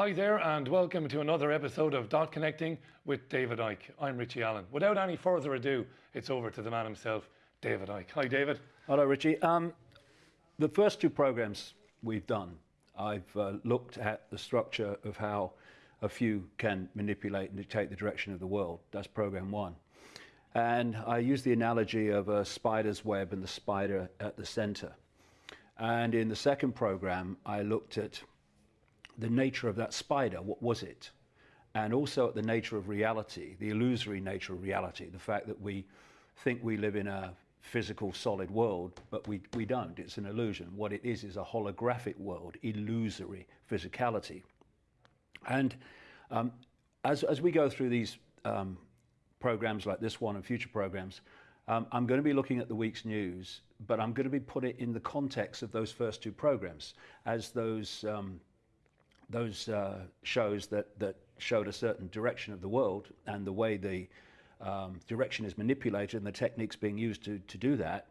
Hi there, and welcome to another episode of Dot Connecting with David Icke. I'm Richie Allen. Without any further ado, it's over to the man himself, David Icke. Hi, David. Hello, Richie. Um, the first two programs we've done, I've uh, looked at the structure of how a few can manipulate and dictate the direction of the world. That's program one. And I use the analogy of a spider's web and the spider at the center. And in the second program, I looked at the nature of that spider, what was it? And also at the nature of reality, the illusory nature of reality, the fact that we think we live in a physical, solid world, but we, we don't. It's an illusion. What it is is a holographic world, illusory physicality. And um, as, as we go through these um, programs like this one and future programs, um, I'm going to be looking at the week's news, but I'm going to be putting it in the context of those first two programs as those um, those uh, shows that, that showed a certain direction of the world and the way the um, direction is manipulated and the techniques being used to, to do that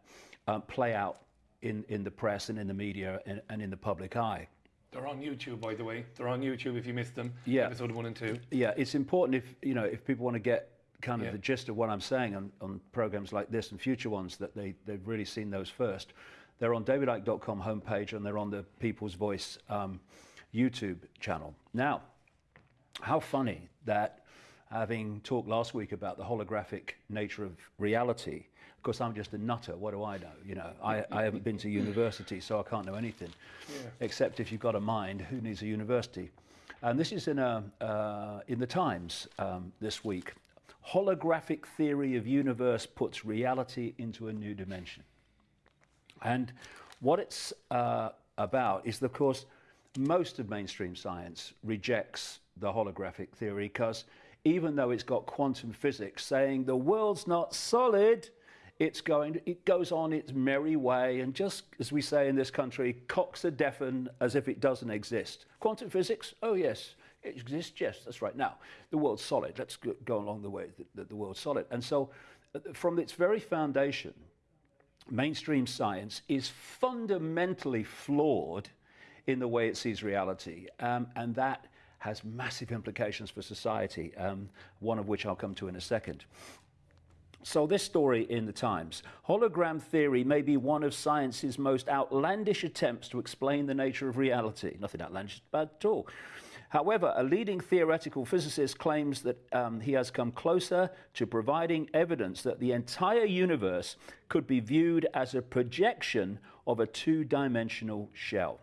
um, play out in, in the press and in the media and, and, in the public eye. They're on YouTube, by the way. They're on YouTube if you missed them. Yeah. Episode one and two. Yeah, it's important if you know if people want to get kind of yeah. the gist of what I'm saying on, on programs like this and future ones that they they've really seen those first. They're on davidicke.com homepage and they're on the People's Voice um, YouTube channel. Now, how funny that having talked last week about the holographic nature of reality, of course, I'm just a nutter. What do I know? You know, I, I haven't been to university, so I can't know anything. Yeah. Except if you've got a mind, who needs a university? And this is in, a, uh, in the Times um, this week. Holographic theory of universe puts reality into a new dimension. And what it's uh, about is, of course, most of mainstream science rejects the holographic theory because even though it's got quantum physics saying the world's not solid, it's going, it goes on its merry way and just, as we say in this country, cocks a deafen as if it doesn't exist. Quantum physics, oh yes, it exists, yes, that's right. Now, the world's solid. Let's go along the way that the world's solid. And so, uh, from its very foundation, mainstream science is fundamentally flawed in the way it sees reality. Um, and that has massive implications for society, um, one of which I'll come to in a second. So this story in the Times, hologram theory may be one of science's most outlandish attempts to explain the nature of reality. Nothing outlandish about at all. However, a leading theoretical physicist claims that um, he has come closer to providing evidence that the entire universe could be viewed as a projection of a two-dimensional shell.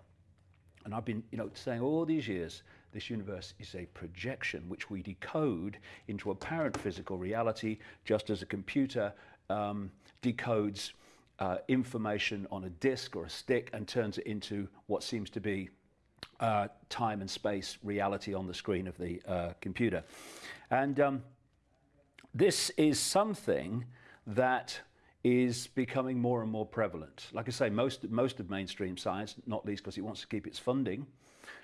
And I've been, you know, saying all these years, this universe is a projection which we decode into apparent physical reality, just as a computer um, decodes uh, information on a disk or a stick and turns it into what seems to be uh, time and space reality on the screen of the uh, computer. And um, this is something that is becoming more and more prevalent. Like I say, most, most of mainstream science, not least because it wants to keep its funding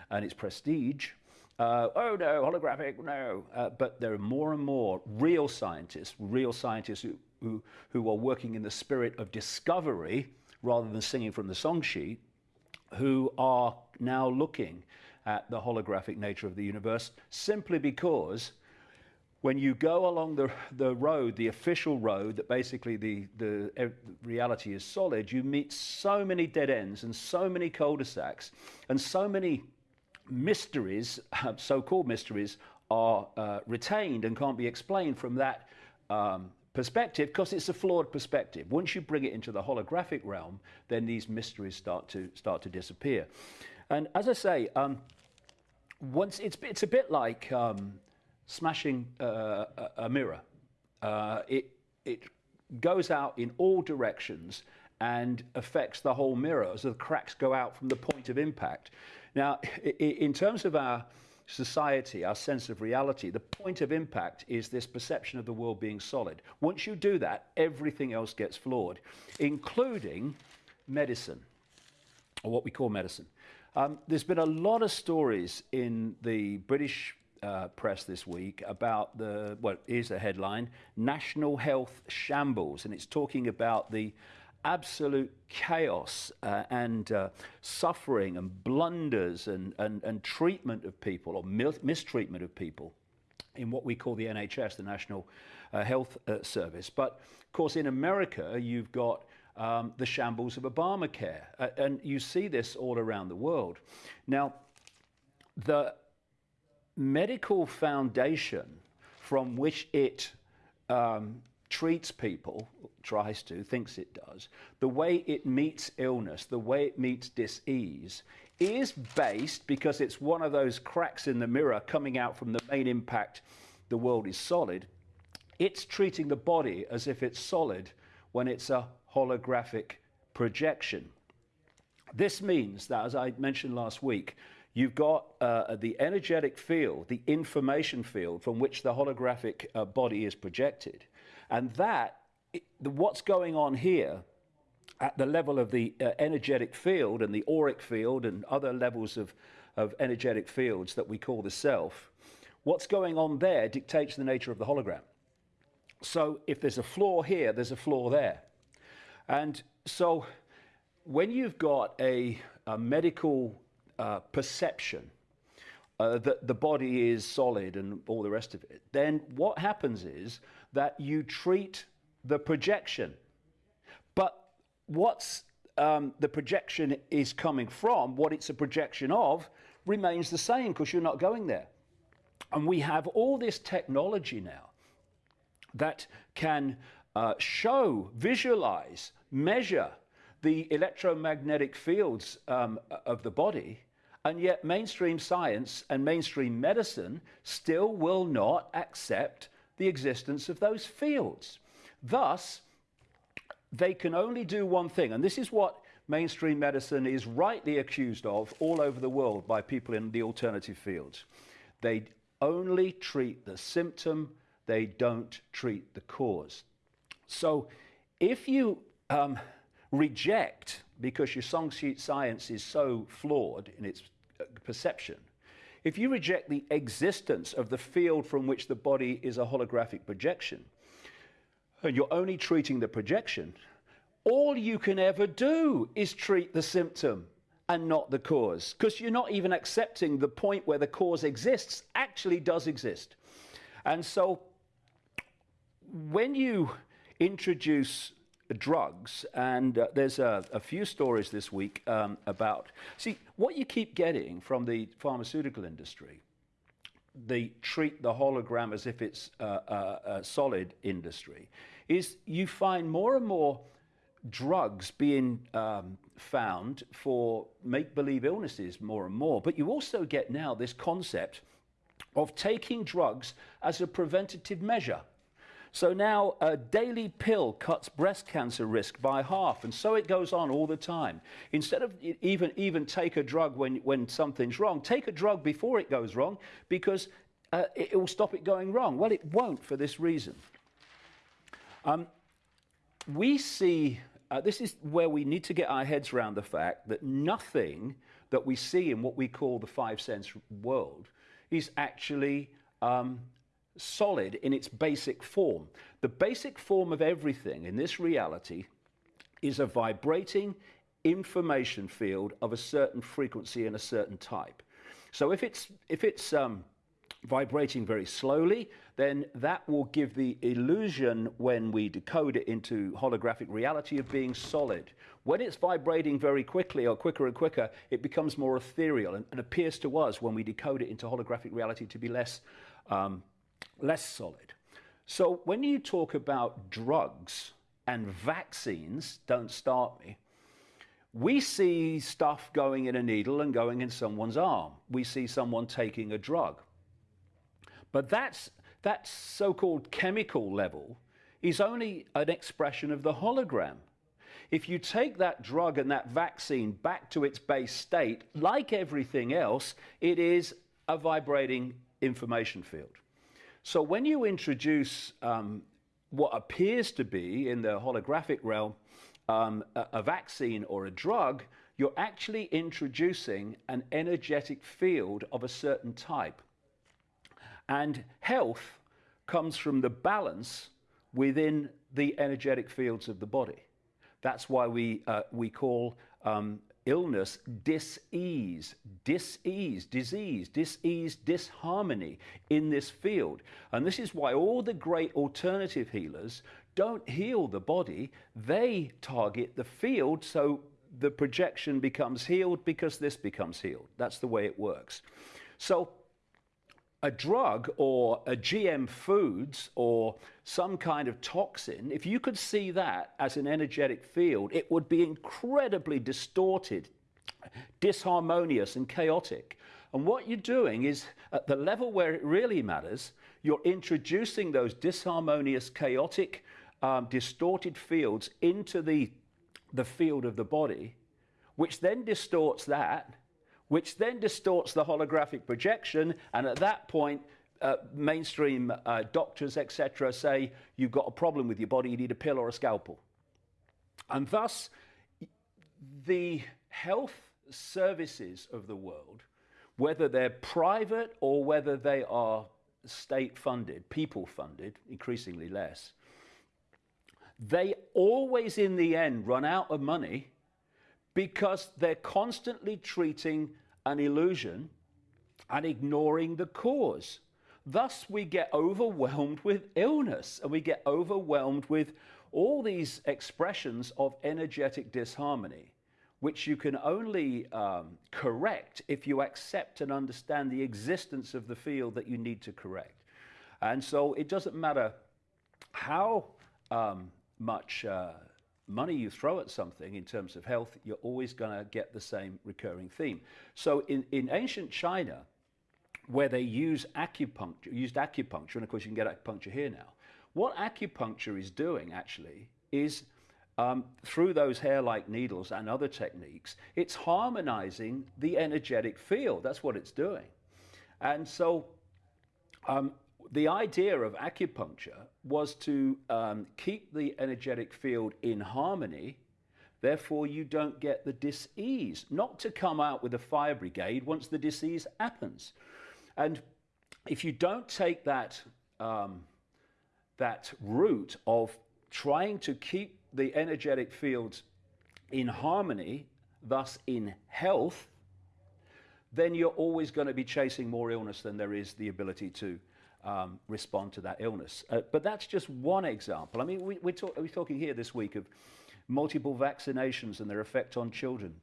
and its prestige, uh, oh no, holographic, no. Uh, but there are more and more real scientists, real scientists who, who, who are working in the spirit of discovery rather than singing from the song sheet, who are now looking at the holographic nature of the universe simply because when you go along the, the road, the official road, that basically the, the, reality is solid, you meet so many dead ends and so many cul-de-sacs and so many mysteries, so-called mysteries, are uh, retained and can't be explained from that um, perspective because it's a flawed perspective. Once you bring it into the holographic realm, then these mysteries start to start to disappear. And as I say, um, once it's it's a bit like um, smashing uh, a, mirror. Uh, it, it goes out in all directions and affects the whole mirror as the cracks go out from the point of impact. Now, in terms of our society, our sense of reality, the point of impact is this perception of the world being solid. Once you do that, everything else gets flawed, including medicine, or what we call medicine. Um, there's been a lot of stories in the British uh, press this week about the, well, here's the headline National Health Shambles, and it's talking about the absolute chaos uh, and uh, suffering and blunders and, and, and treatment of people or mistreatment of people in what we call the NHS, the National uh, Health uh, Service. But of course, in America, you've got um, the shambles of Obamacare, uh, and you see this all around the world. Now, the medical foundation from which it um, treats people, tries to, thinks it does, the way it meets illness, the way it meets disease, is based because it's one of those cracks in the mirror coming out from the main impact, the world is solid. It's treating the body as if it's solid when it's a holographic projection. This means that, as I mentioned last week, You've got uh, the energetic field, the information field from which the holographic uh, body is projected. And that, the, what's going on here at the level of the uh, energetic field and the auric field and other levels of, of energetic fields that we call the self, what's going on there dictates the nature of the hologram. So if there's a flaw here, there's a flaw there. And so when you've got a, a medical uh, perception uh, that the body is solid and all the rest of it, then what happens is that you treat the projection. But what's um, the projection is coming from, what it's a projection of, remains the same because you're not going there. And we have all this technology now that can uh, show, visualize, measure the electromagnetic fields um, of the body, and yet mainstream science and mainstream medicine still will not accept the existence of those fields. Thus, they can only do one thing, and this is what mainstream medicine is rightly accused of all over the world by people in the alternative fields. They only treat the symptom, they don't treat the cause. So if you um, reject, because your song sheet science is so flawed in its uh, perception, if you reject the existence of the field from which the body is a holographic projection, and you're only treating the projection, all you can ever do is treat the symptom and not the cause, because you're not even accepting the point where the cause exists actually does exist. And so when you introduce drugs, and uh, there's a, a, few stories this week um, about. See, what you keep getting from the pharmaceutical industry, the treat the hologram as if it's a, a, a solid industry, is you find more and more drugs being um, found for make believe illnesses more and more. But you also get now this concept of taking drugs as a preventative measure. So now a daily pill cuts breast cancer risk by half, and so it goes on all the time. Instead of even, even take a drug when, when something's wrong, take a drug before it goes wrong because uh, it, it will stop it going wrong. Well, it won't for this reason. Um, we see, uh, this is where we need to get our heads around the fact that nothing that we see in what we call the five sense world is actually um, solid in its basic form. The basic form of everything in this reality is a vibrating information field of a certain frequency and a certain type. So if it's, if it's um, vibrating very slowly, then that will give the illusion when we decode it into holographic reality of being solid. When it's vibrating very quickly or quicker and quicker, it becomes more ethereal and, and appears to us when we decode it into holographic reality to be less um, less solid. So when you talk about drugs and vaccines, don't start me, we see stuff going in a needle and going in someone's arm. We see someone taking a drug. But that's, that so-called chemical level is only an expression of the hologram. If you take that drug and that vaccine back to its base state, like everything else, it is a vibrating information field. So when you introduce um, what appears to be in the holographic realm um, a, a vaccine or a drug, you're actually introducing an energetic field of a certain type. And health comes from the balance within the energetic fields of the body. That's why we, uh, we call um, illness dis-ease, dis-ease, disease, dis-ease, disharmony in this field. And this is why all the great alternative healers don't heal the body, they target the field so the projection becomes healed because this becomes healed. That's the way it works. So a drug or a GM foods or some kind of toxin, if you could see that as an energetic field, it would be incredibly distorted, disharmonious, and chaotic. And what you're doing is, at the level where it really matters, you're introducing those disharmonious, chaotic, um, distorted fields into the, the field of the body, which then distorts that which then distorts the holographic projection. And at that point, uh, mainstream uh, doctors, etc., say you've got a problem with your body, you need a pill or a scalpel. And thus, the health services of the world, whether they're private or whether they are state funded, people funded, increasingly less, they always in the end run out of money because they're constantly treating an illusion and ignoring the cause. Thus, we get overwhelmed with illness and we get overwhelmed with all these expressions of energetic disharmony, which you can only um, correct if you accept and understand the existence of the field that you need to correct. And so it doesn't matter how um, much. Uh, money you throw at something in terms of health, you're always going to get the same recurring theme. So in, in ancient China, where they use acupuncture, used acupuncture, and of course you can get acupuncture here now. What acupuncture is doing actually is um, through those hair-like needles and other techniques, it's harmonizing the energetic field. That's what it's doing. And so um, the idea of acupuncture was to um, keep the energetic field in harmony. Therefore, you don't get the disease, not to come out with a fire brigade once the disease happens. And if you don't take that, um, that route of trying to keep the energetic fields in harmony, thus in health, then you're always going to be chasing more illness than there is the ability to um, respond to that illness. Uh, but that's just one example. I mean, we, we're, talk, we're talking here this week of multiple vaccinations and their effect on children.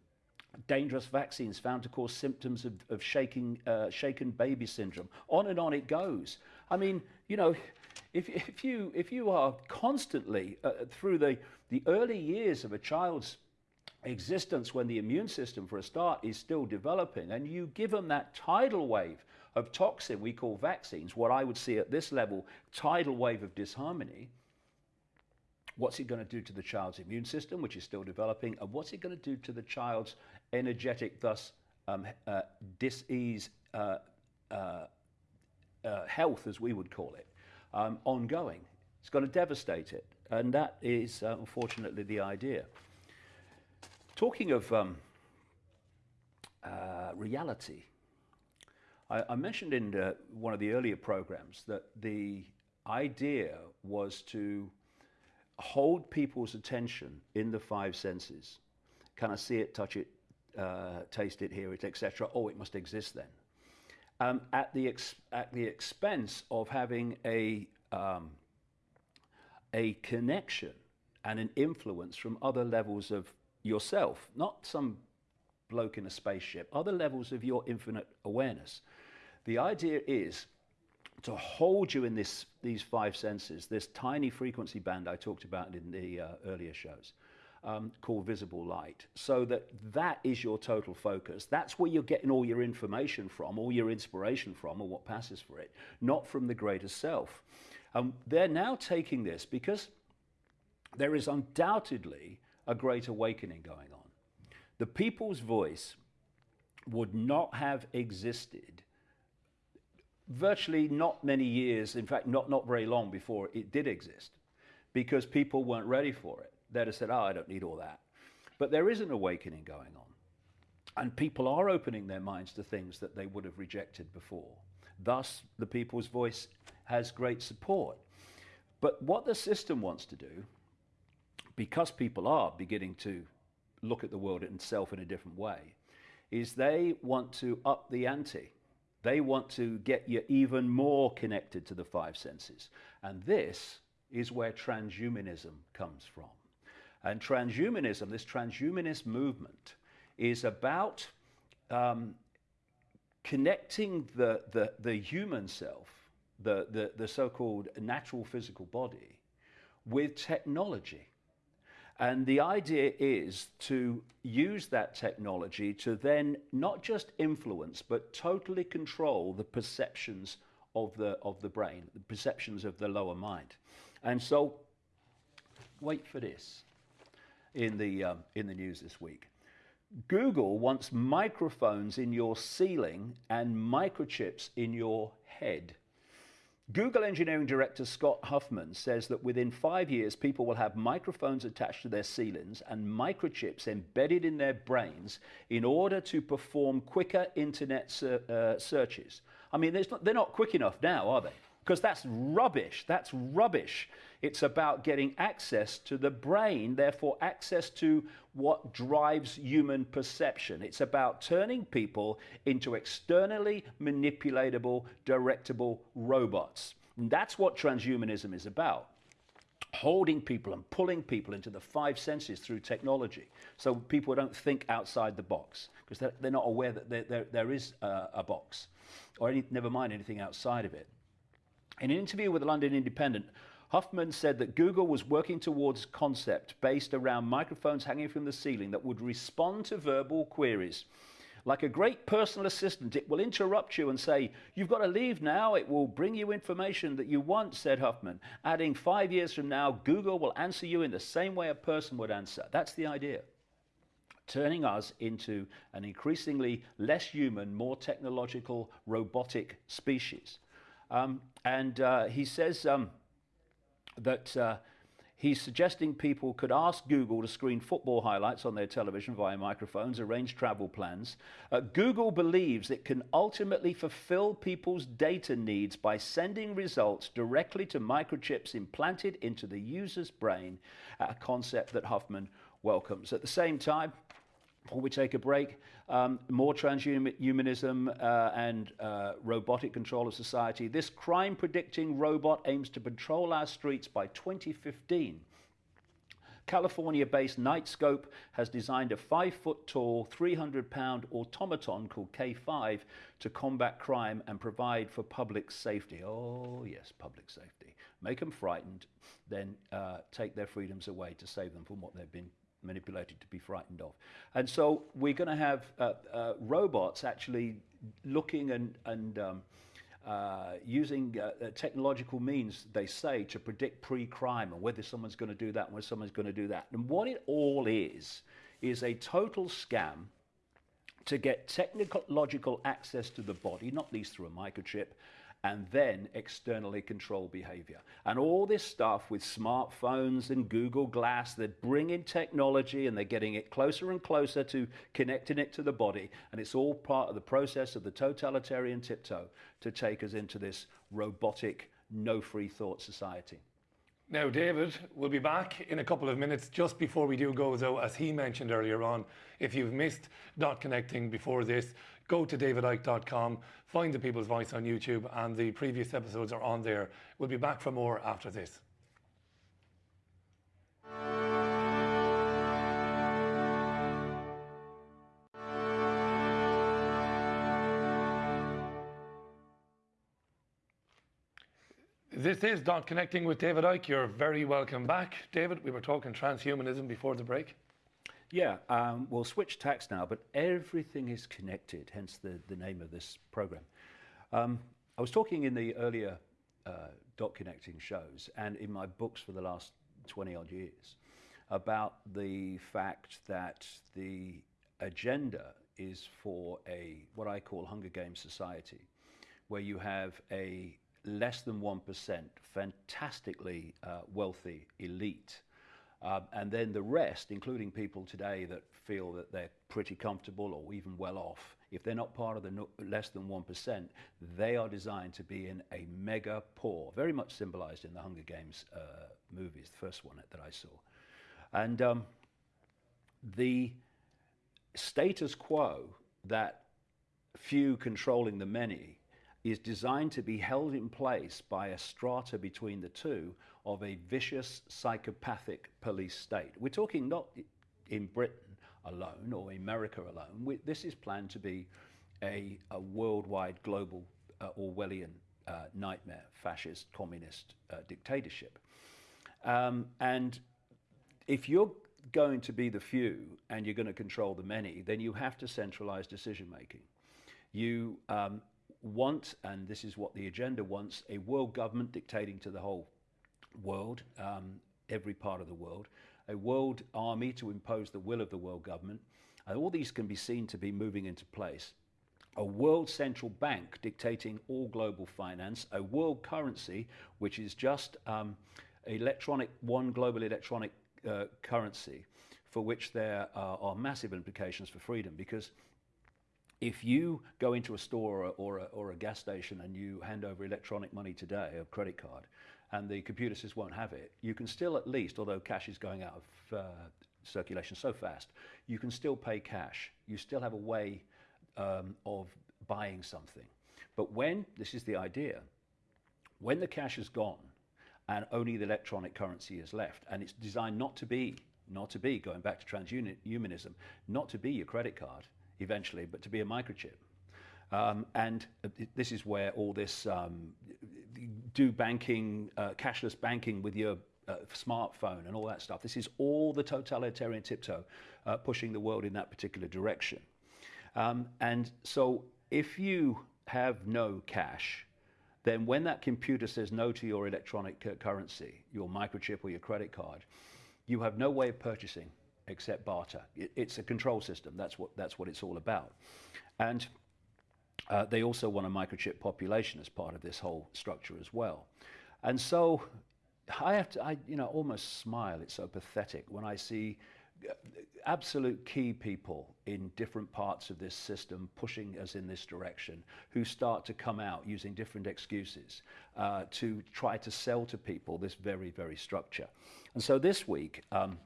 Dangerous vaccines found to cause symptoms of, of shaking, uh, shaken baby syndrome. On and on it goes. I mean, you know, if, if, you, if you are constantly uh, through the, the early years of a child's existence when the immune system, for a start, is still developing, and you give them that tidal wave of toxin we call vaccines, what I would see at this level, tidal wave of disharmony, what's it going to do to the child's immune system, which is still developing, and what's it going to do to the child's energetic, thus um, uh, dis-ease uh, uh, uh, health, as we would call it, um, ongoing. It's going to devastate it, and that is uh, unfortunately the idea. Talking of um, uh, reality, I, I mentioned in uh, one of the earlier programs that the idea was to hold people's attention in the five senses. Can I see it, touch it, uh, taste it, hear it, etc.? Oh, it must exist then. Um, at, the at the expense of having a, um, a connection and an influence from other levels of yourself, not some bloke in a spaceship, other levels of your infinite awareness. The idea is to hold you in this, these five senses, this tiny frequency band I talked about in the uh, earlier shows, um, called visible light, so that that is your total focus. That's where you're getting all your information from, all your inspiration from, or what passes for it, not from the greater self. Um, they're now taking this because there is undoubtedly a great awakening going on. The people's voice would not have existed virtually not many years, in fact, not, not very long before it did exist, because people weren't ready for it. They'd have said, oh, I don't need all that. But there is an awakening going on. And people are opening their minds to things that they would have rejected before. Thus, the people's voice has great support. But what the system wants to do, because people are beginning to look at the world itself in a different way, is they want to up the ante. They want to get you even more connected to the five senses. And this is where transhumanism comes from. And transhumanism, this transhumanist movement, is about um, connecting the, the, the human self, the, the, the so called natural physical body, with technology. And the idea is to use that technology to then not just influence, but totally control the perceptions of the, of the brain, the perceptions of the lower mind. And so, wait for this in the, um, in the news this week. Google wants microphones in your ceiling and microchips in your head. Google engineering director Scott Huffman says that within five years, people will have microphones attached to their ceilings and microchips embedded in their brains in order to perform quicker internet ser- uh, searches. I mean, not, they're not quick enough now, are they? Because that's rubbish. That's rubbish. It's about getting access to the brain, therefore, access to what drives human perception. It's about turning people into externally manipulatable, directable robots. And that's what transhumanism is about holding people and pulling people into the five senses through technology so people don't think outside the box because they're, they're, not aware that there, there, there is a, a box or any, never mind anything outside of it. In an interview with the London Independent, Huffman said that Google was working towards a concept based around microphones hanging from the ceiling that would respond to verbal queries. Like a great personal assistant, it will interrupt you and say, You've got to leave now. It will bring you information that you want, said Huffman. Adding, Five years from now, Google will answer you in the same way a person would answer. That's the idea. Turning us into an increasingly less human, more technological, robotic species. Um, and uh, he says, um, that uh, he's suggesting people could ask Google to screen football highlights on their television via microphones, arrange travel plans. Uh, Google believes it can ultimately fulfill people's data needs by sending results directly to microchips implanted into the user's brain, a concept that Huffman welcomes. At the same time, before we take a break, um, more transhumanism uh, and uh, robotic control of society. This crime predicting robot aims to patrol our streets by 2015. California based Knightscope has designed a five foot tall, 300 pound automaton called K5 to combat crime and provide for public safety. Oh, yes, public safety. Make them frightened, then uh, take their freedoms away to save them from what they've been manipulated to be frightened of. And so we're going to have uh, uh, robots actually looking and, and um, uh, using uh, uh, technological means, they say, to predict pre-crime and whether someone's going to do that and whether someone's going to do that. And what it all is, is a total scam to get technological access to the body, not least through a microchip, and then externally control behavior. And all this stuff with smartphones and Google Glass, they're bringing technology and they're getting it closer and closer to connecting it to the body. And it's all part of the process of the totalitarian tiptoe to take us into this robotic, no free thought society. Now, David we'll be back in a couple of minutes. Just before we do go, though, as he mentioned earlier on, if you've missed Dot Connecting before this, go to davidicke.com, find the People's Voice on YouTube, and the previous episodes are on there. We'll be back for more after this. This is Dot Connecting with David Icke. You're very welcome back. David, we were talking transhumanism before the break. Yeah, um, we'll switch tacks now, but everything is connected, hence the, the name of this program. Um, I was talking in the earlier uh, dot connecting shows and in my books for the last 20 odd years about the fact that the agenda is for a what I call Hunger Games society, where you have a less than 1% fantastically uh, wealthy elite um, and then the rest, including people today that feel that they're pretty comfortable or even well off, if they're not part of the no, less than 1%, they are designed to be in a mega poor, very much symbolized in the Hunger Games uh, movies, the first one that I saw. And um, the status quo that few controlling the many is designed to be held in place by a strata between the two of a vicious psychopathic police state. We're talking not in Britain alone or America alone. We, this is planned to be a, a worldwide global uh, Orwellian uh, nightmare, fascist, communist uh, dictatorship. Um, and if you're going to be the few and you're going to control the many, then you have to centralize decision making. You um, want, and this is what the agenda wants, a world government dictating to the whole world, um, every part of the world, a world army to impose the will of the world government. And all these can be seen to be moving into place. A world central bank dictating all global finance, a world currency, which is just um, electronic, one global electronic uh, currency, for which there are, are massive implications for freedom because if you go into a store or, or, a, or a gas station and you hand over electronic money today, a credit card, and the computer says won't have it, you can still at least, although cash is going out of uh, circulation so fast, you can still pay cash. You still have a way um, of buying something. But when, this is the idea, when the cash is gone and only the electronic currency is left, and it's designed not to be, not to be, going back to transhumanism, not to be your credit card eventually, but to be a microchip. Um, and this is where all this um, do banking, uh, cashless banking with your uh, smartphone and all that stuff. This is all the totalitarian tiptoe uh, pushing the world in that particular direction. Um, and so if you have no cash, then when that computer says no to your electronic currency, your microchip or your credit card, you have no way of purchasing except barter. It, it's a control system. That's what, that's what it's all about. And uh, they also want a microchip population as part of this whole structure as well. And so I have to, I, you know, almost smile. It's so pathetic when I see uh, absolute key people in different parts of this system pushing us in this direction who start to come out using different excuses uh, to try to sell to people this very, very structure. And so this week, um,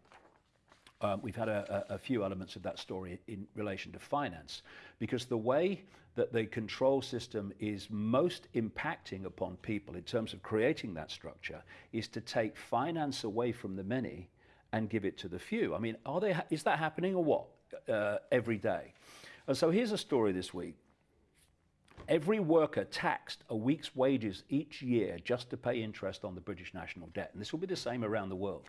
um, we've had a, a, few elements of that story in relation to finance, because the way that the control system is most impacting upon people in terms of creating that structure is to take finance away from the many and give it to the few. I mean, are they, is that happening or what uh, every day? And so here's a story this week. Every worker taxed a week's wages each year just to pay interest on the British national debt. And this will be the same around the world.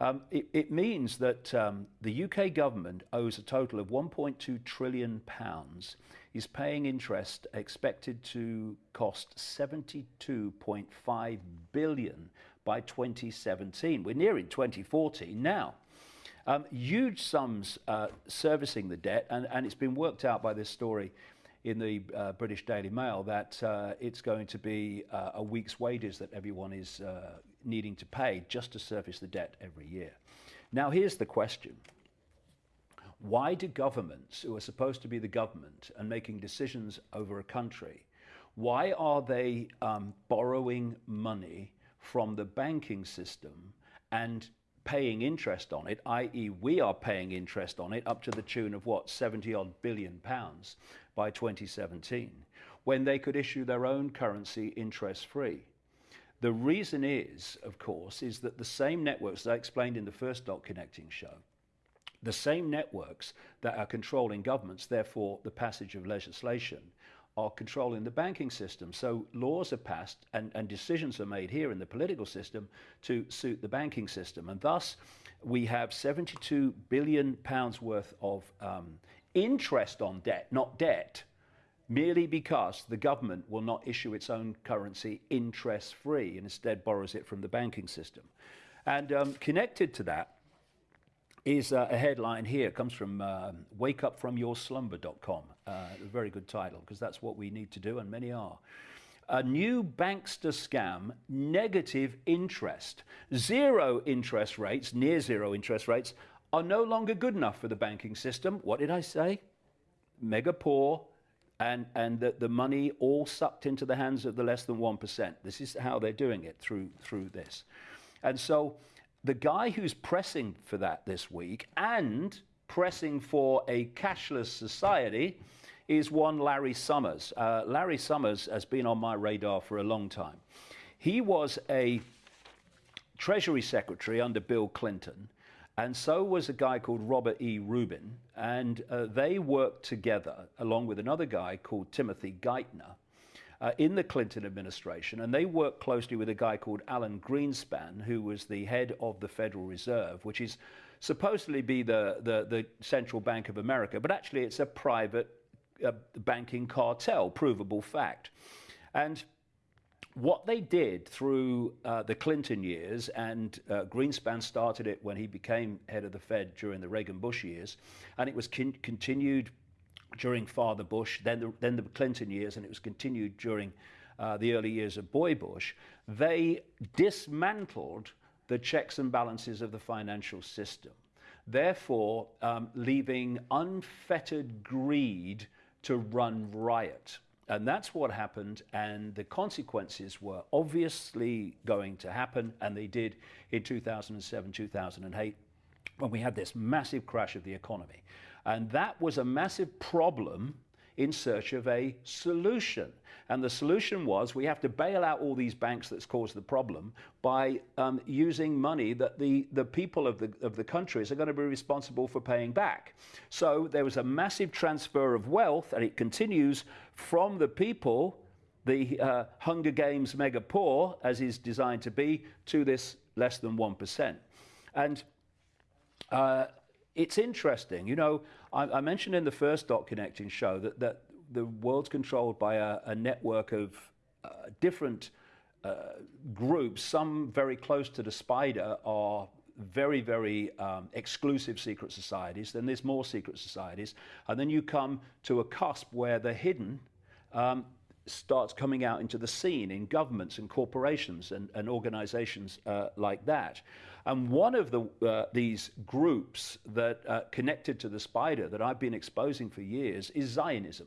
Um, it, it, means that um, the UK government owes a total of 1.2 trillion pounds, is paying interest expected to cost 72.5 billion by 2017. We're nearing 2014 now. Um, huge sums uh, servicing the debt, and, and it's been worked out by this story in the uh, British Daily Mail that uh, it's going to be uh, a week's wages that everyone is uh, needing to pay just to service the debt every year. Now, here's the question. Why do governments, who are supposed to be the government and making decisions over a country, why are they um, borrowing money from the banking system and paying interest on it, i.e., we are paying interest on it up to the tune of what, 70 odd billion pounds by 2017, when they could issue their own currency interest free. The reason is, of course, is that the same networks that I explained in the first dot connecting show, the same networks that are controlling governments, therefore the passage of legislation, are controlling the banking system. So laws are passed and, and decisions are made here in the political system to suit the banking system. And thus, we have 72 billion pounds worth of um, interest on debt, not debt, merely because the government will not issue its own currency interest free and instead borrows it from the banking system. And um, connected to that is uh, a headline here. It comes from uh, wakeupfromyourslumber.com. Uh, a very good title because that's what we need to do, and many are. A new bankster scam, negative interest. Zero interest rates, near zero interest rates, are no longer good enough for the banking system. What did I say? Mega poor, and, and the, the money all sucked into the hands of the less than 1%. This is how they're doing it through, through this. And so the guy who's pressing for that this week and pressing for a cashless society is one Larry Summers. Uh, Larry Summers has been on my radar for a long time. He was a Treasury Secretary under Bill Clinton, and so was a guy called Robert E. Rubin, and uh, they worked together along with another guy called Timothy Geithner uh, in the Clinton administration, and they worked closely with a guy called Alan Greenspan, who was the head of the Federal Reserve, which is supposedly be the, the, the central bank of America, but actually it's a private uh, banking cartel, provable fact. And what they did through uh, the Clinton years, and uh, Greenspan started it when he became head of the Fed during the Reagan Bush years, and it was continued during Father Bush, then the, then the Clinton years, and it was continued during uh, the early years of Boy Bush. They dismantled the checks and balances of the financial system, therefore, um, leaving unfettered greed to run riot. And that's what happened, and the consequences were obviously going to happen, and they did in 2007, 2008, when we had this massive crash of the economy. And that was a massive problem in search of a solution. And the solution was we have to bail out all these banks that's caused the problem by um, using money that the, the people of the, of the countries are going to be responsible for paying back. So there was a massive transfer of wealth, and it continues from the people, the uh, Hunger Games mega poor, as is designed to be, to this less than 1%. And uh, it's interesting. You know, I, I, mentioned in the first dot connecting show that, that the world's controlled by a, a network of uh, different uh, groups. Some very close to the spider are very, very um, exclusive secret societies. Then there's more secret societies. And then you come to a cusp where the hidden um, starts coming out into the scene in governments and corporations and, and organizations uh, like that. And one of the, uh, these groups that uh, connected to the spider that I've been exposing for years is Zionism.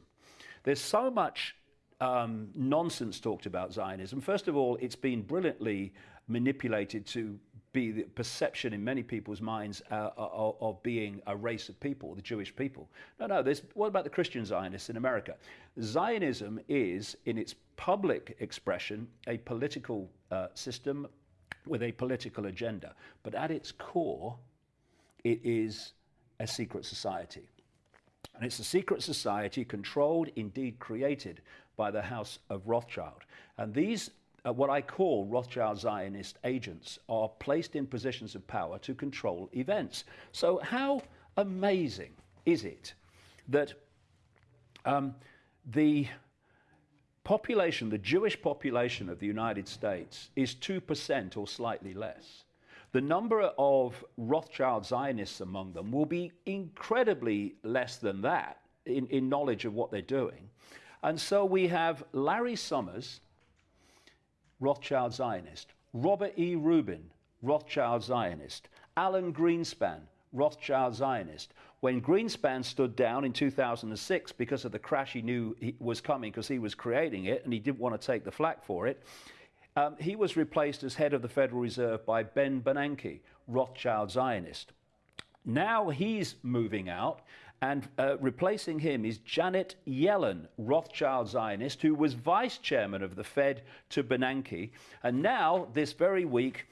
There's so much um, nonsense talked about Zionism. First of all, it's been brilliantly manipulated to be the perception in many people's minds uh, of, of, being a race of people, the Jewish people. No, no, there's, what about the Christian Zionists in America? Zionism is, in its public expression, a political uh, system with a political agenda. But at its core, it is a secret society. And it's a secret society controlled, indeed created, by the House of Rothschild. And these, uh, what I call Rothschild Zionist agents, are placed in positions of power to control events. So, how amazing is it that um, the population, the Jewish population of the United States, is 2% or slightly less. The number of Rothschild Zionists among them will be incredibly less than that in, in knowledge of what they're doing. And so we have Larry Summers, Rothschild Zionist, Robert E. Rubin, Rothschild Zionist, Alan Greenspan, Rothschild Zionist, when Greenspan stood down in 2006 because of the crash he knew he was coming because he was creating it and he didn't want to take the flak for it, um, he was replaced as head of the Federal Reserve by Ben Bernanke, Rothschild Zionist. Now he's moving out, and uh, replacing him is Janet Yellen, Rothschild Zionist, who was vice chairman of the Fed to Bernanke. And now, this very week,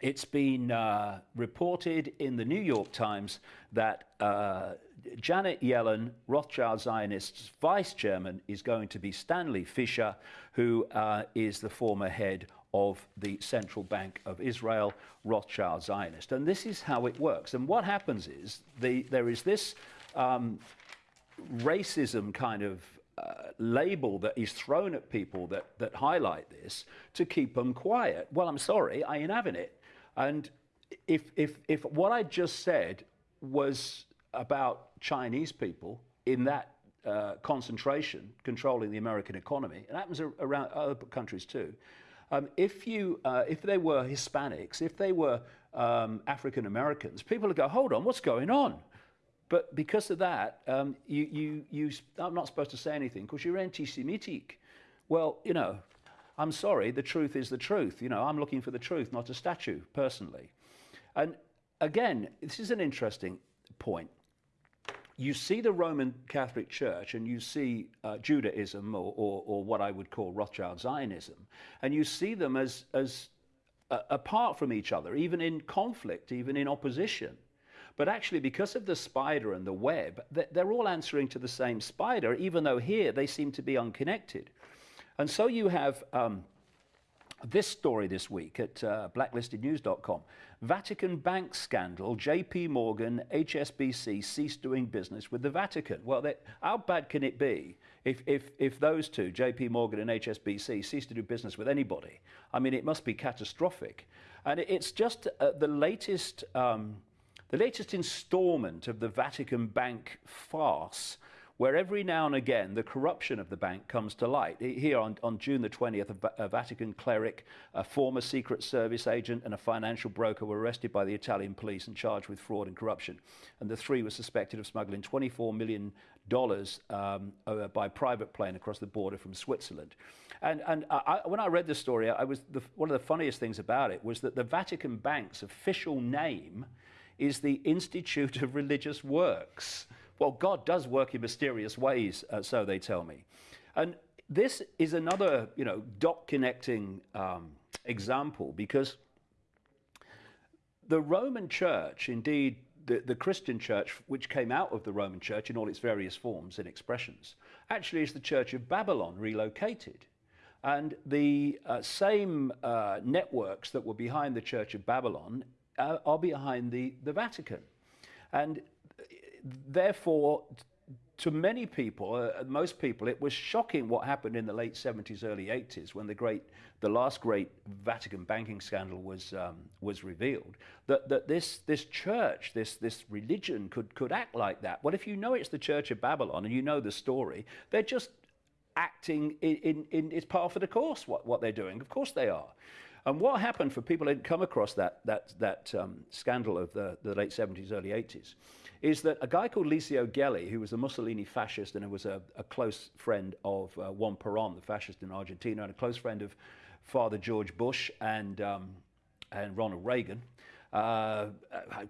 it's been uh, reported in the New York Times that uh, Janet Yellen, Rothschild Zionists vice chairman, is going to be Stanley Fischer, who uh, is the former head of the Central Bank of Israel, Rothschild Zionist. And this is how it works. And what happens is the, there is this um, racism kind of uh, label that is thrown at people that, that highlight this to keep them quiet. Well, I'm sorry, I ain't having it. And if, if, if what I just said was about Chinese people in that uh, concentration controlling the American economy, it happens around other countries too, um, if, you, uh, if they were Hispanics, if they were um, African Americans, people would go, hold on, what's going on? But because of that, um, you, you, you, I'm not supposed to say anything because you're anti Semitic. Well, you know, I'm sorry, the truth is the truth. You know, I'm looking for the truth, not a statue, personally. And again, this is an interesting point. You see the Roman Catholic Church and you see uh, Judaism or, or, or, what I would call Rothschild Zionism, and you see them as, as uh, apart from each other, even in conflict, even in opposition. But actually, because of the spider and the web, they're all answering to the same spider, even though here they seem to be unconnected. And so you have um, this story this week at uh, blacklistednews.com. Vatican bank scandal, JP Morgan, HSBC ceased doing business with the Vatican. Well, they, how bad can it be if, if, if those two, JP Morgan and HSBC, cease to do business with anybody? I mean, it must be catastrophic. And it's just uh, the latest. Um, the latest installment of the Vatican Bank farce where every now and again the corruption of the bank comes to light. Here on, on June the 20th, a, Vatican cleric, a former Secret Service agent, and a financial broker were arrested by the Italian police and charged with fraud and corruption. And the three were suspected of smuggling $24 million um, uh, by private plane across the border from Switzerland. And, and I, when I read the story, I was the, one of the funniest things about it was that the Vatican Bank's official name is the Institute of Religious Works. Well, God does work in mysterious ways, uh, so they tell me. And this is another, you know, dot connecting um, example because the Roman Church, indeed, the, the Christian church, which came out of the Roman Church in all its various forms and expressions, actually is the Church of Babylon relocated. And the uh, same uh, networks that were behind the Church of Babylon uh, are behind the, the Vatican. And therefore, to many people, uh, most people, it was shocking what happened in the late 70s, early 80s, when the great, the last great Vatican banking scandal was um, was revealed. That that this this church, this this religion, could could act like that. Well, if you know it's the Church of Babylon and you know the story, they're just acting in, in, in it's par for the course what, what they're doing. Of course they are. And what happened for people who had come across that, that, that um, scandal of the, the late 70s, early 80s, is that a guy called Licio Gelli, who was a Mussolini fascist and who was a, a close friend of uh, Juan Perón, the fascist in Argentina, and a close friend of Father George Bush and, um, and Ronald Reagan, uh,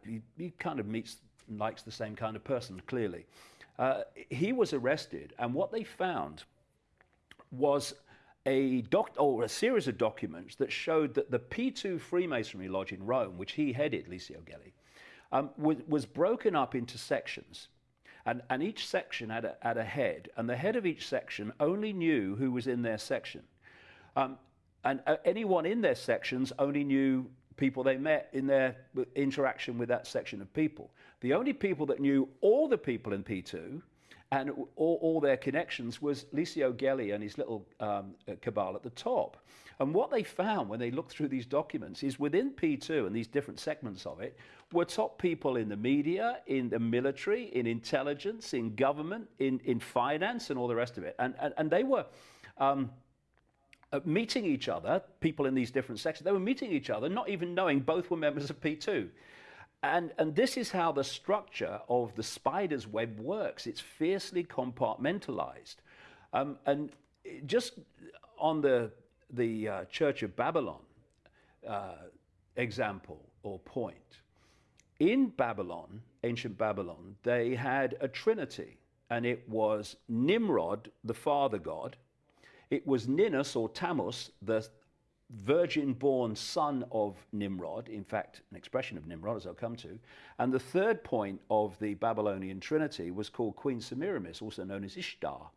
he, he, kind of meets likes the same kind of person, clearly. Uh, he was arrested, and what they found was a doc or a series of documents that showed that the P2 Freemasonry Lodge in Rome, which he headed, Licio Gelli, um, was, was, broken up into sections. And, and each section had a, had a, head, and the head of each section only knew who was in their section. Um, and uh, anyone in their sections only knew people they met in their interaction with that section of people. The only people that knew all the people in P2 and all, all, their connections was Licio Gelli and his little um, uh, cabal at the top. And what they found when they looked through these documents is within P2 and these different segments of it were top people in the media, in the military, in intelligence, in government, in, in finance, and all the rest of it. And, and, and they were. Um, uh, meeting each other, people in these different sections, they were meeting each other, not even knowing both were members of P2. And, and this is how the structure of the spider's web works. It's fiercely compartmentalized. Um, and just on the, the uh, Church of Babylon uh, example or point, in Babylon, ancient Babylon, they had a trinity, and it was Nimrod, the father god, it was Ninus or Tammuz, the virgin born son of Nimrod, in fact, an expression of Nimrod, as I'll come to. And the third point of the Babylonian Trinity was called Queen Semiramis, also known as Ishtar.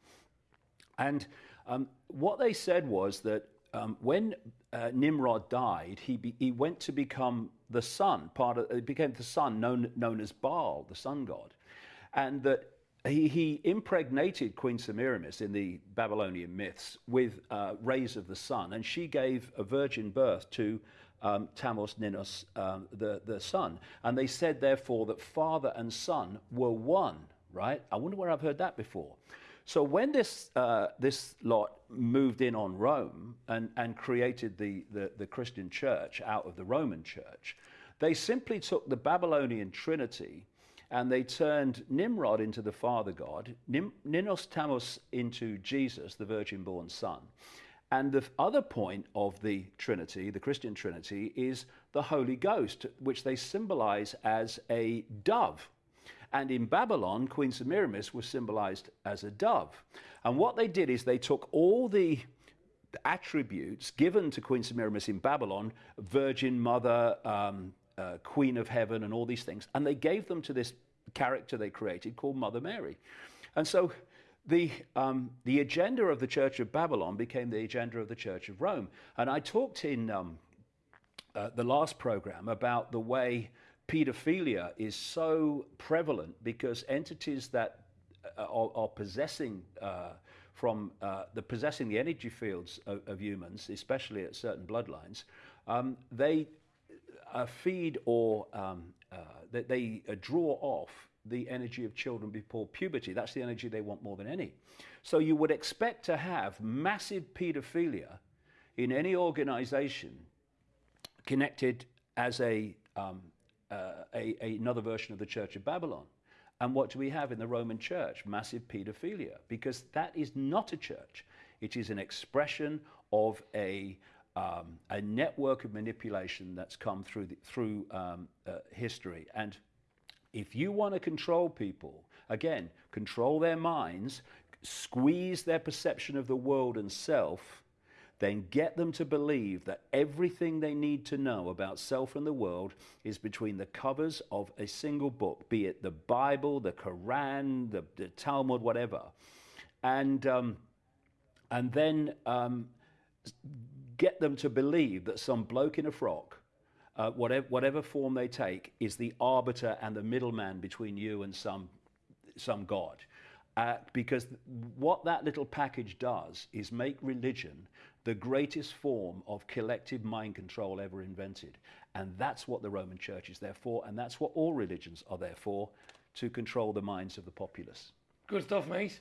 And um, what they said was that um, when uh, Nimrod died, he, be, he went to become the sun, part of, it became the sun known, known as Baal, the sun god. And that he, he, impregnated Queen Semiramis in the Babylonian myths with uh, rays of the sun, and she gave a virgin birth to um, Tammuz Ninus, um, the, the son. And they said, therefore, that father and son were one, right? I wonder where I've heard that before. So when this, uh, this lot moved in on Rome and, and created the, the, the Christian church out of the Roman church, they simply took the Babylonian Trinity and they turned Nimrod into the father god, Ninus Tammuz into Jesus, the virgin born son. And the other point of the Trinity, the Christian Trinity, is the Holy Ghost, which they symbolize as a dove. And in Babylon, Queen Semiramis was symbolized as a dove. And what they did is they took all the attributes given to Queen Semiramis in Babylon, Virgin Mother, um, uh, Queen of Heaven, and all these things, and they gave them to this character they created called Mother Mary. And so the, um, the agenda of the Church of Babylon became the agenda of the Church of Rome. And I talked in um, uh, the last program about the way pedophilia is so prevalent because entities that uh, are, are, possessing uh, from uh, the possessing the energy fields of, of, humans, especially at certain bloodlines, um, they uh, feed or um, uh, they, they draw off the energy of children before puberty. That's the energy they want more than any. So you would expect to have massive pedophilia in any organization connected as a, um, uh, a, a, another version of the Church of Babylon. And what do we have in the Roman Church? Massive pedophilia, because that is not a church. It is an expression of a, um, a network of manipulation that's come through, the, through um, uh, history. And if you want to control people, again, control their minds, squeeze their perception of the world and self, then get them to believe that everything they need to know about self and the world is between the covers of a single book, be it the Bible, the Quran, the, the Talmud, whatever. And, um, and then um, get them to believe that some bloke in a frock uh, whatever, whatever form they take, is the arbiter and the middleman between you and some, some God. Uh, because what that little package does is make religion the greatest form of collective mind control ever invented. And that's what the Roman Church is there for, and that's what all religions are there for to control the minds of the populace. Good stuff, mate.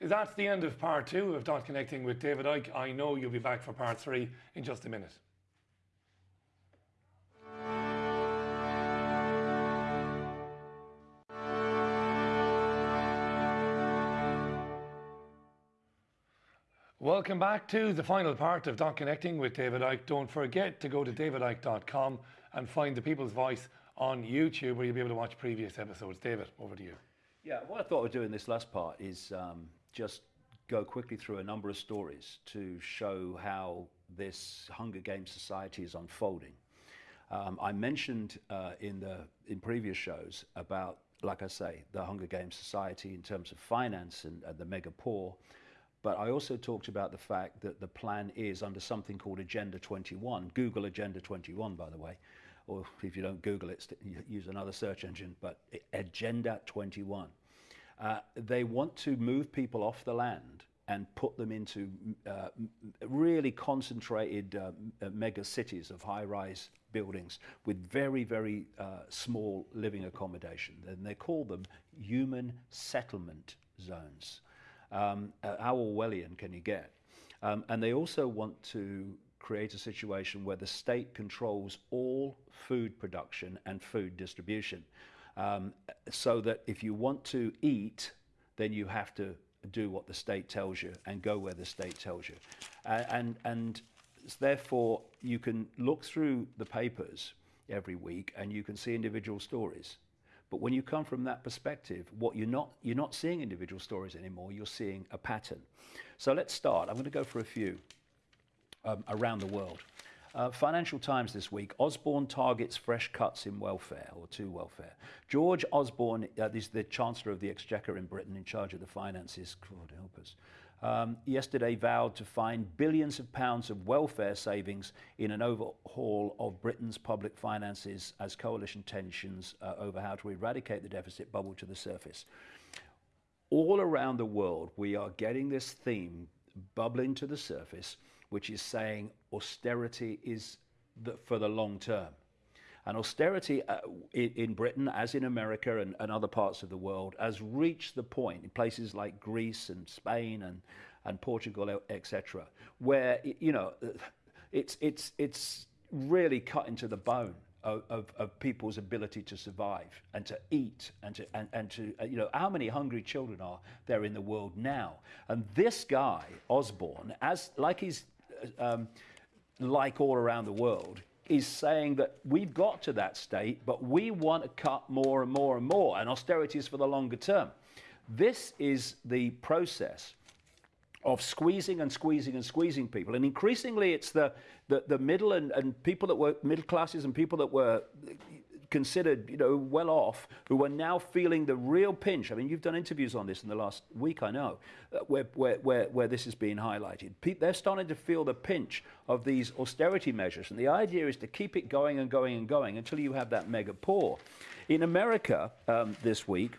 That's the end of part two of Dot Connecting with David Icke. I know you'll be back for part three in just a minute. Welcome back to the final part of Dot Connecting with David Icke. Don't forget to go to davidicke.com and find the People's Voice on YouTube where you'll be able to watch previous episodes. David, over to you. Yeah, what I thought I'd do in this last part is um, just go quickly through a number of stories to show how this Hunger Games society is unfolding. Um, I mentioned uh, in the in previous shows about, like I say, the Hunger Games society in terms of finance and, and the mega poor. But I also talked about the fact that the plan is under something called Agenda 21. Google Agenda 21, by the way. Or if you don't Google it, use another search engine. But Agenda 21. Uh, they want to move people off the land and put them into uh, really concentrated uh, mega cities of high rise buildings with very, very uh, small living accommodation. And they call them human settlement zones. Um, uh, how Orwellian can you get? Um, and they also want to create a situation where the state controls all food production and food distribution. Um, so that if you want to eat, then you have to do what the state tells you and go where the state tells you. And, and therefore, you can look through the papers every week and you can see individual stories. But when you come from that perspective, what you're not you're not seeing individual stories anymore. You're seeing a pattern. So let's start. I'm going to go for a few um, around the world. Uh, Financial Times this week: Osborne targets fresh cuts in welfare or to welfare. George Osborne, uh, is the Chancellor of the Exchequer in Britain, in charge of the finances. God help us um, yesterday vowed to find billions of pounds of welfare savings in an overhaul of Britain's public finances as coalition tensions uh, over how to eradicate the deficit bubble to the surface. All around the world, we are getting this theme bubbling to the surface, which is saying austerity is the, for the long term. And austerity uh, in, in, Britain, as in America and, and, other parts of the world, has reached the point in places like Greece and Spain and, and Portugal, etc., where you know it's it's it's really cut into the bone. Of, of, of, people's ability to survive and to eat and to and, and to uh, you know how many hungry children are there in the world now and this guy Osborne as like he's um, like all around the world is saying that we've got to that state, but we want to cut more and more and more, and austerity is for the longer term. This is the process of squeezing and squeezing and squeezing people. And increasingly, it's the, the, the middle and, and people that were middle classes and people that were considered, you know, well off, who are now feeling the real pinch. I mean, you've done interviews on this in the last week, I know, uh, where, where, where, where this is being highlighted. Pe- they're starting to feel the pinch of these austerity measures. And the idea is to keep it going and going and going until you have that mega poor. In America um, this week,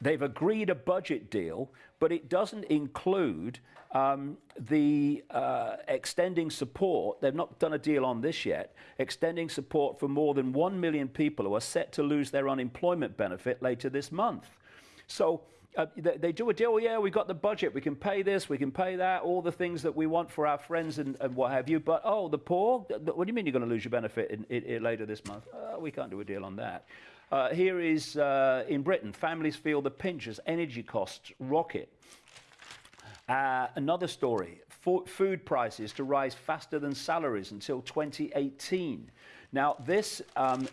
they've agreed a budget deal, but it doesn't include um, the uh, extending support. They've not done a deal on this yet. Extending support for more than 1 million people who are set to lose their unemployment benefit later this month. So uh, they, they, do a deal, yeah, we've got the budget, we can pay this, we can pay that, all the things that we want for our friends and, and what have you. But, oh, the poor, what do you mean you're going to lose your benefit in, in, in later this month? Uh, we can't do a deal on that. Uh, here is uh, in Britain, families feel the pinch as energy costs rocket. Uh, another story food prices to rise faster than salaries until 2018. Now, this um,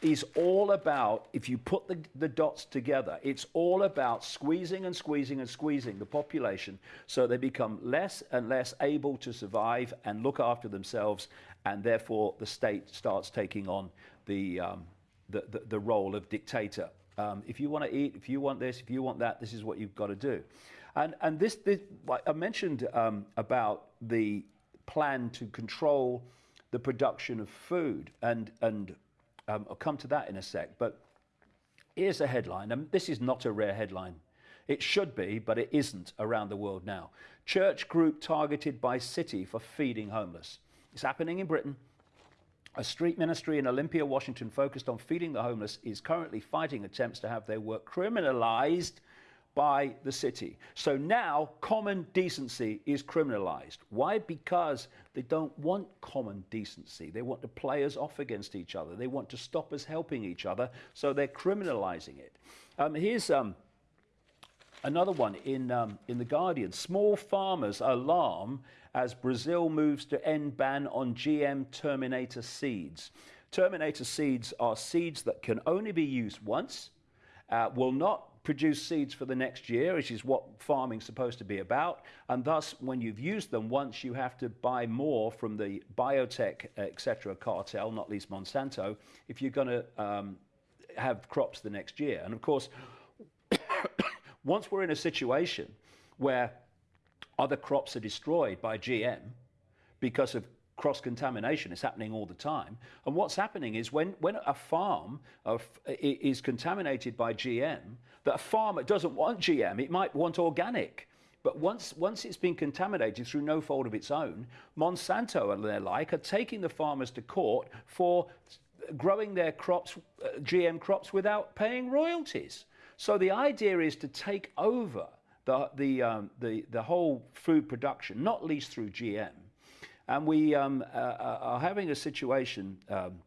is all about, if you put the, the dots together, it's all about squeezing and squeezing and squeezing the population so they become less and less able to survive and look after themselves, and therefore the state starts taking on the, um, the, the, the role of dictator. Um, if you want to eat, if you want this, if you want that, this is what you've got to do. And, and this, this I mentioned um, about the plan to control the production of food, and, and um, I'll come to that in a sec. But here's a headline, and this is not a rare headline. It should be, but it isn't around the world now. Church group targeted by city for feeding homeless. It's happening in Britain. A street ministry in Olympia, Washington, focused on feeding the homeless, is currently fighting attempts to have their work criminalized by the city. So now common decency is criminalized. Why? Because they don't want common decency. They want to play us off against each other. They want to stop us helping each other, so they're criminalizing it. Um, here's um, another one in, um, in The Guardian. Small farmers alarm as Brazil moves to end ban on GM Terminator seeds. Terminator seeds are seeds that can only be used once, uh, will not produce seeds for the next year, which is what farming's supposed to be about. And thus, when you've used them once, you have to buy more from the biotech, etc., cartel, not least Monsanto, if you're going to um, have crops the next year. And of course, once we're in a situation where other crops are destroyed by GM because of cross contamination is happening all the time. And what's happening is when, when a farm of, is contaminated by GM, that a farmer doesn't want GM, it might want organic. But once, once it's been contaminated through no fault of its own, Monsanto and their like are taking the farmers to court for growing their crops, uh, GM crops, without paying royalties. So the idea is to take over the, the, um, the, the whole food production, not least through GM, and we um, uh, uh, are having a situation um,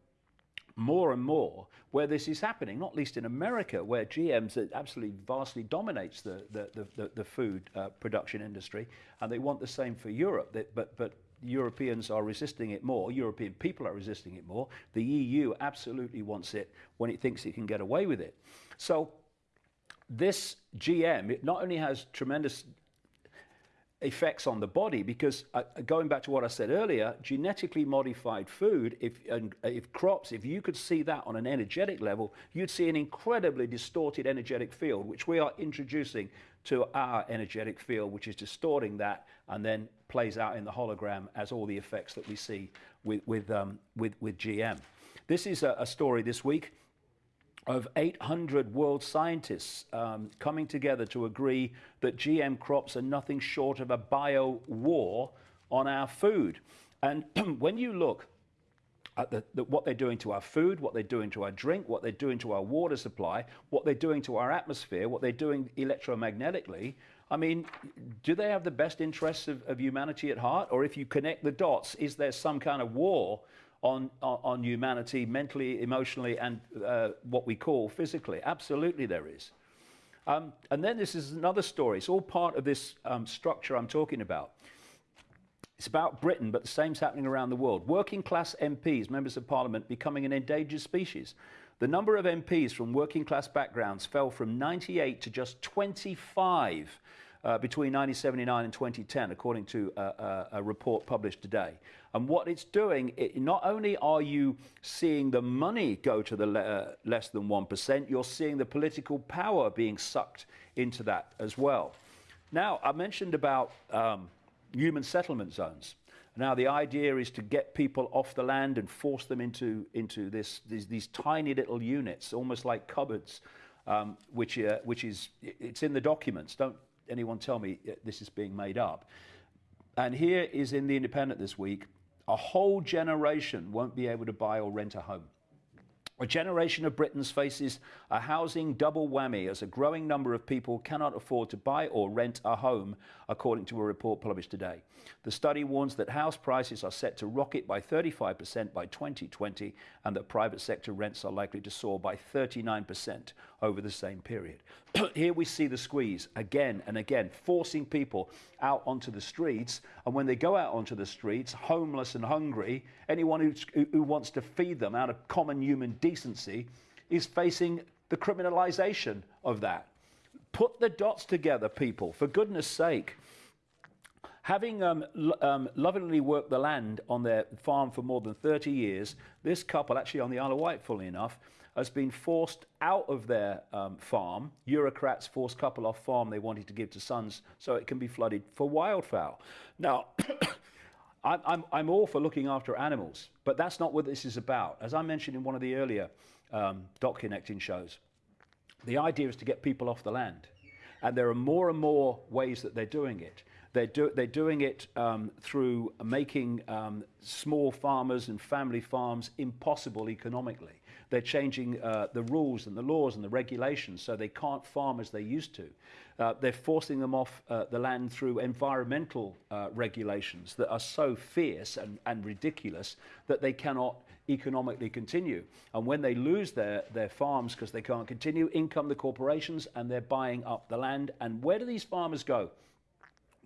more and more where this is happening, not least in America, where GMs absolutely vastly dominates the, the, the, the food uh, production industry, and they want the same for Europe. but, but Europeans are resisting it more, European people are resisting it more. The EU absolutely wants it when it thinks it can get away with it. So this GM, it not only has tremendous effects on the body because uh, going back to what I said earlier, genetically modified food, if, and, uh, if crops, if you could see that on an energetic level, you'd see an incredibly distorted energetic field, which we are introducing to our energetic field, which is distorting that and then plays out in the hologram as all the effects that we see with, with, um, with, with GM. This is a, a story this week of 800 world scientists um, coming together to agree that GM crops are nothing short of a bio war on our food. And when you look at the, the, what they're doing to our food, what they're doing to our drink, what they're doing to our water supply, what they're doing to our atmosphere, what they're doing electromagnetically, I mean, do they have the best interests of, of humanity at heart? Or if you connect the dots, is there some kind of war on, on, humanity mentally, emotionally, and uh, what we call physically. Absolutely, there is. Um, and then this is another story. It's all part of this um, structure I'm talking about. It's about Britain, but the same's happening around the world. Working class MPs, members of parliament, becoming an endangered species. The number of MPs from working class backgrounds fell from 98 to just 25 uh, between 1979 and 2010, according to a, a, a, report published today. And what it's doing, it, not only are you seeing the money go to the le uh, less than 1%, you're seeing the political power being sucked into that as well. Now, I mentioned about um, human settlement zones. Now, the idea is to get people off the land and force them into, into this, these, these tiny little units, almost like cupboards, um, which, uh, which is, it's in the documents. Don't anyone tell me this is being made up. And here is in The Independent this week a whole generation won't be able to buy or rent a home. A generation of Britons faces a housing double whammy as a growing number of people cannot afford to buy or rent a home, according to a report published today. The study warns that house prices are set to rocket by 35% by 2020 and that private sector rents are likely to soar by 39% over the same period. Here we see the squeeze again and again, forcing people out onto the streets. And when they go out onto the streets, homeless and hungry, anyone who, who wants to feed them out of common human decency is facing the criminalization of that. Put the dots together, people, for goodness sake. Having um, um, lovingly worked the land on their farm for more than 30 years, this couple, actually on the Isle of Wight, fully enough, has been forced out of their um, farm. Eurocrats forced couple off farm they wanted to give to sons so it can be flooded for wildfowl. Now, I'm, I'm, I'm, all for looking after animals, but that's not what this is about. As I mentioned in one of the earlier um, Dot Connecting shows, the idea is to get people off the land. And there are more and more ways that they're doing it. They're, do, they're doing it um, through making um, small farmers and family farms impossible economically. They're changing uh, the rules and the laws and the regulations so they can't farm as they used to. Uh, they're forcing them off uh, the land through environmental uh, regulations that are so fierce and, and ridiculous that they cannot economically continue. And when they lose their, their farms because they can't continue, in come the corporations and they're buying up the land. And where do these farmers go?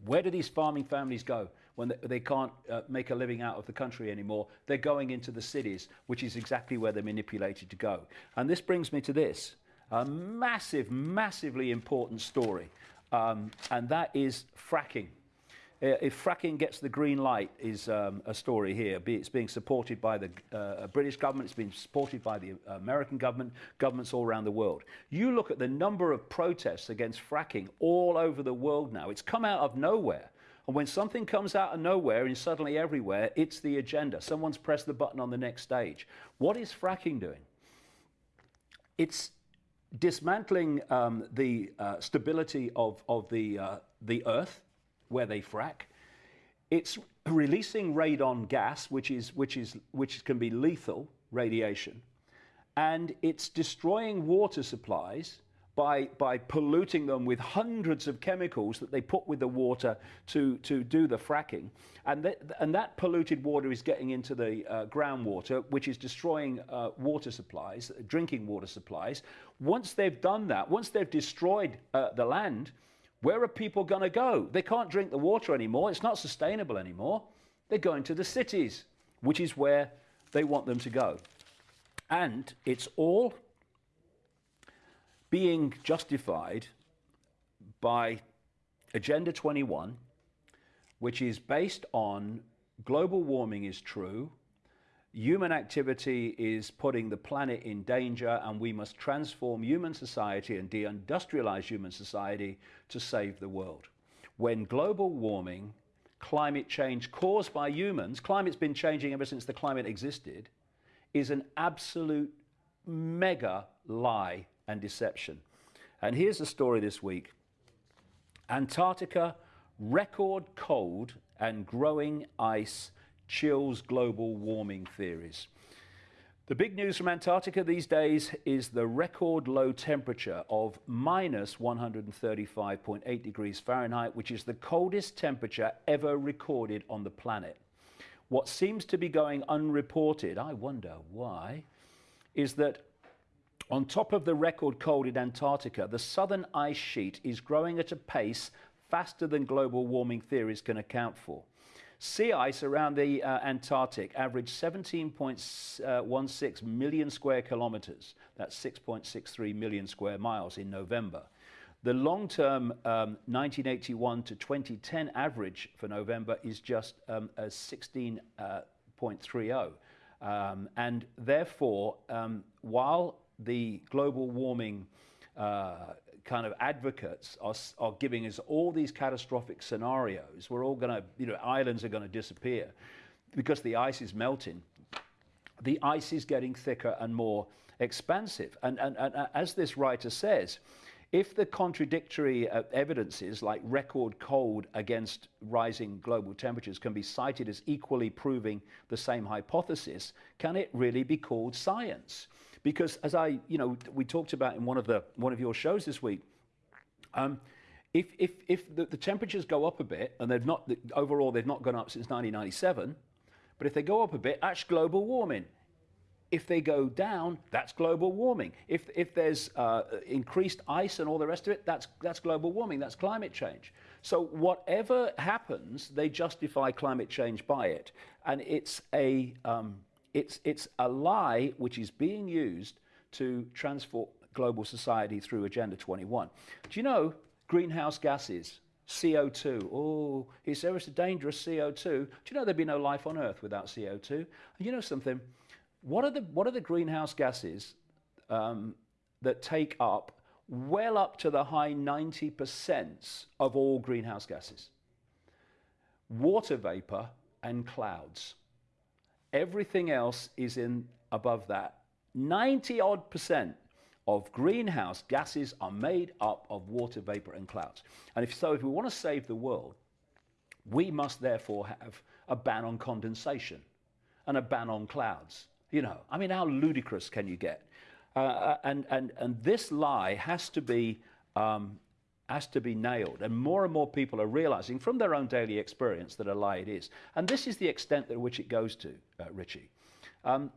Where do these farming families go when they, can't uh, make a living out of the country anymore? They're going into the cities, which is exactly where they're manipulated to go. And this brings me to this a massive, massively important story, um, and that is fracking. Uh, if fracking gets the green light is um, a story here. It's being supported by the uh, British government, it's being supported by the American government, governments all around the world. You look at the number of protests against fracking all over the world now. It's come out of nowhere. And when something comes out of nowhere and suddenly everywhere, it's the agenda. Someone's pressed the button on the next stage. What is fracking doing? It's dismantling um, the uh, stability of, of the, uh, the earth where they frack. It's releasing radon gas, which, is, which, is, which can be lethal radiation. And it's destroying water supplies by, by polluting them with hundreds of chemicals that they put with the water to, to do the fracking. And, th and that polluted water is getting into the uh, groundwater, which is destroying uh, water supplies, drinking water supplies. Once they've done that, once they've destroyed uh, the land, where are people going to go? They can't drink the water anymore. It's not sustainable anymore. They're going to the cities, which is where they want them to go. And it's all being justified by Agenda 21, which is based on global warming is true, human activity is putting the planet in danger and we must transform human society and deindustrialize human society to save the world. When global warming, climate change caused by humans, climate's been changing ever since the climate existed, is an absolute mega lie and deception. And here's the story this week. Antarctica, record cold and growing ice chills global warming theories. The big news from Antarctica these days is the record low temperature of minus 135.8 degrees Fahrenheit, which is the coldest temperature ever recorded on the planet. What seems to be going unreported, I wonder why, is that on top of the record cold in Antarctica, the southern ice sheet is growing at a pace faster than global warming theories can account for. Sea ice around the uh, Antarctic averaged 17.16 million square kilometers. That's 6.63 million square miles in November. The long term um, 1981 to 2010 average for November is just um, 16.30. Uh, um, and therefore, um, while the global warming uh, kind of advocates are, are giving us all these catastrophic scenarios. We're all going to, you know, islands are going to disappear because the ice is melting. The ice is getting thicker and more expansive. And, and, and uh, as this writer says, if the contradictory uh, evidences like record cold against rising global temperatures can be cited as equally proving the same hypothesis, can it really be called science? Because as I, you know, we talked about in one of the one of your shows this week, um, if if if the, the, temperatures go up a bit and they've not overall they've not gone up since 1997, but if they go up a bit, that's global warming. If they go down, that's global warming. If, if there's uh, increased ice and all the rest of it, that's, that's global warming, that's climate change. So, whatever happens, they justify climate change by it. And it's a, um, it's, it's a lie which is being used to transform global society through Agenda 21. Do you know greenhouse gases? CO2. Oh, he said it's a dangerous CO2. Do you know there'd be no life on Earth without CO2? And you know something? What are the, what are the greenhouse gases um, that take up well up to the high 90% of all greenhouse gases? Water vapor and clouds. Everything else is in above that. 90 odd percent of greenhouse gases are made up of water vapor and clouds. And if so, if we want to save the world, we must therefore have a ban on condensation and a ban on clouds. You know, I mean, how ludicrous can you get? Uh, uh and, and, and this lie has to be um, has to be nailed. And more and more people are realizing from their own daily experience that a lie it is. And this is the extent at which it goes to, uh, Richie. Um,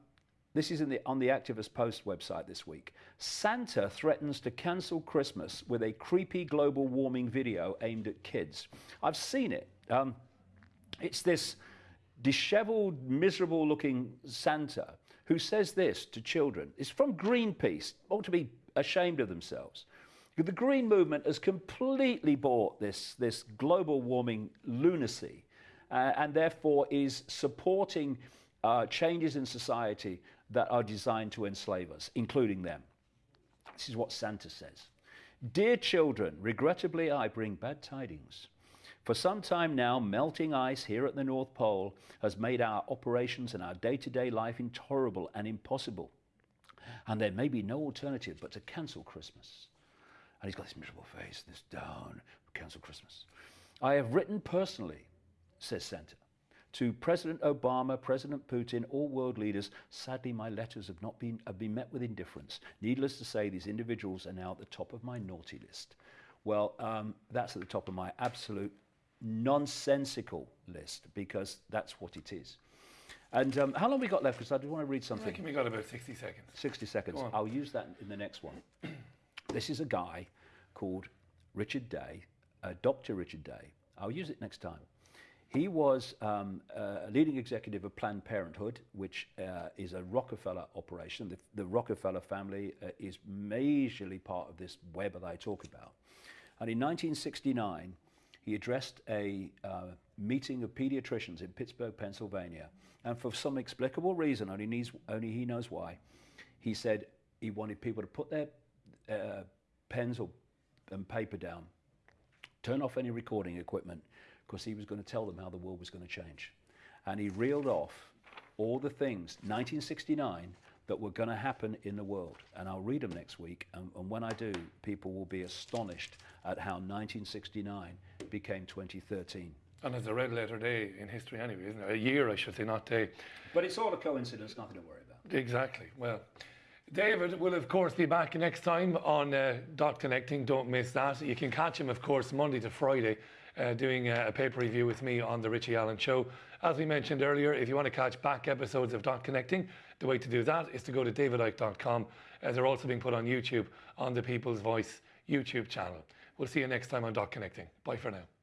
this is the, on the Activist Post website this week. Santa threatens to cancel Christmas with a creepy global warming video aimed at kids. I've seen it. Um, it's this disheveled, miserable looking Santa who says this to children. It's from Greenpeace, ought to be ashamed of themselves. The Green Movement has completely bought this, this global warming lunacy uh, and therefore is supporting uh, changes in society that are designed to enslave us, including them. This is what Santa says Dear children, regrettably, I bring bad tidings. For some time now, melting ice here at the North Pole has made our operations and our day to day life intolerable and impossible. And there may be no alternative but to cancel Christmas. And he's got this miserable face, this down, cancel Christmas. I have written personally, says Santa, to President Obama, President Putin, all world leaders. Sadly, my letters have not been, have been met with indifference. Needless to say, these individuals are now at the top of my naughty list. Well, um, that's at the top of my absolute nonsensical list because that's what it is. And um, how long have we got left? Because I do want to read something. I reckon we got about 60 seconds. 60 seconds. I'll use that in the next one. This is a guy called Richard Day, uh, Dr. Richard Day. I'll use it next time. He was um, a leading executive of Planned Parenthood, which uh, is a Rockefeller operation. The, the Rockefeller family uh, is majorly part of this web that I talk about. And in 1969, he addressed a uh, meeting of pediatricians in Pittsburgh, Pennsylvania. And for some explicable reason, only, needs, only he knows why, he said he wanted people to put their uh, pens or, and paper down, turn off any recording equipment, because he was going to tell them how the world was going to change. And he reeled off all the things, 1969, that were going to happen in the world. And I'll read them next week. And, and, when I do, people will be astonished at how 1969 became 2013. And it's a red letter day in history anyway, isn't it? A year, I should say, not day. But it's all a coincidence, nothing to worry about. Exactly. Well, David will, of course, be back next time on uh, Dot Connecting. Don't miss that. You can catch him, of course, Monday to Friday, uh, doing a, a paper review with me on The Richie Allen Show. As we mentioned earlier, if you want to catch back episodes of Dot Connecting, the way to do that is to go to davidicke.com. Uh, they're also being put on YouTube on the People's Voice YouTube channel. We'll see you next time on Dot Connecting. Bye for now.